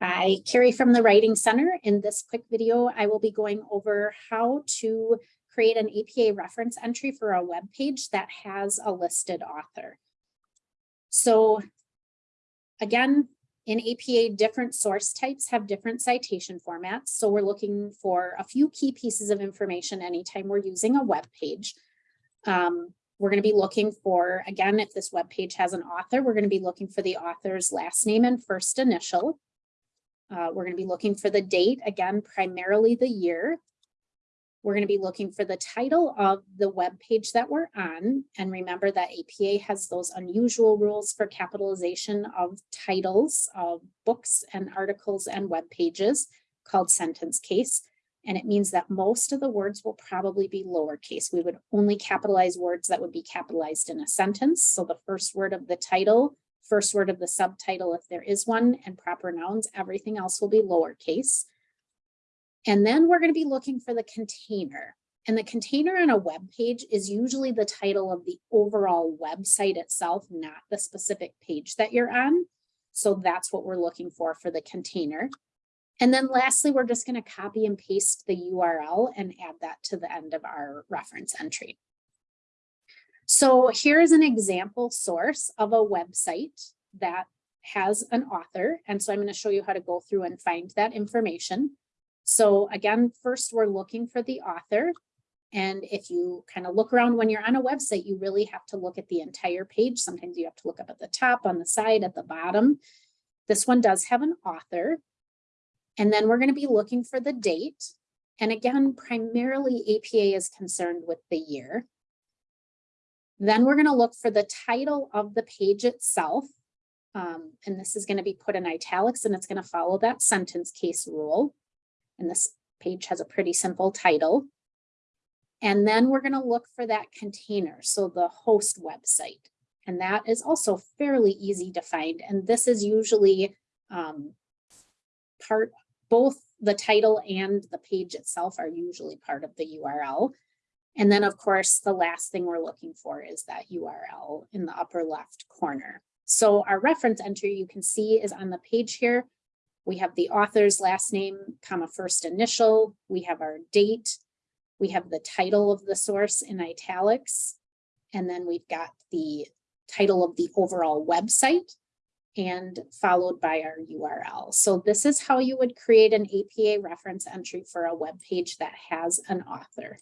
Hi, Carrie from the Writing Center. In this quick video, I will be going over how to create an APA reference entry for a web page that has a listed author. So again, in APA, different source types have different citation formats. So we're looking for a few key pieces of information anytime we're using a web page. Um, we're going to be looking for, again, if this web page has an author, we're going to be looking for the author's last name and first initial. Uh, we're going to be looking for the date, again, primarily the year. We're going to be looking for the title of the web page that we're on. And remember that APA has those unusual rules for capitalization of titles of books and articles and web pages called sentence case. And it means that most of the words will probably be lowercase. We would only capitalize words that would be capitalized in a sentence. So the first word of the title first word of the subtitle if there is one, and proper nouns. Everything else will be lowercase. And then we're going to be looking for the container. And the container on a web page is usually the title of the overall website itself, not the specific page that you're on. So that's what we're looking for for the container. And then lastly, we're just going to copy and paste the URL and add that to the end of our reference entry. So here's an example source of a website that has an author. And so I'm going to show you how to go through and find that information. So again, first we're looking for the author. And if you kind of look around when you're on a website, you really have to look at the entire page. Sometimes you have to look up at the top, on the side, at the bottom. This one does have an author. And then we're going to be looking for the date. And again, primarily APA is concerned with the year. Then we're going to look for the title of the page itself. Um, and this is going to be put in italics and it's going to follow that sentence case rule. And this page has a pretty simple title. And then we're going to look for that container, so the host website. And that is also fairly easy to find. And this is usually um, part, both the title and the page itself are usually part of the URL. And then of course, the last thing we're looking for is that URL in the upper left corner. So our reference entry you can see is on the page here. We have the author's last name, comma, first initial. We have our date. We have the title of the source in italics. And then we've got the title of the overall website and followed by our URL. So this is how you would create an APA reference entry for a web page that has an author.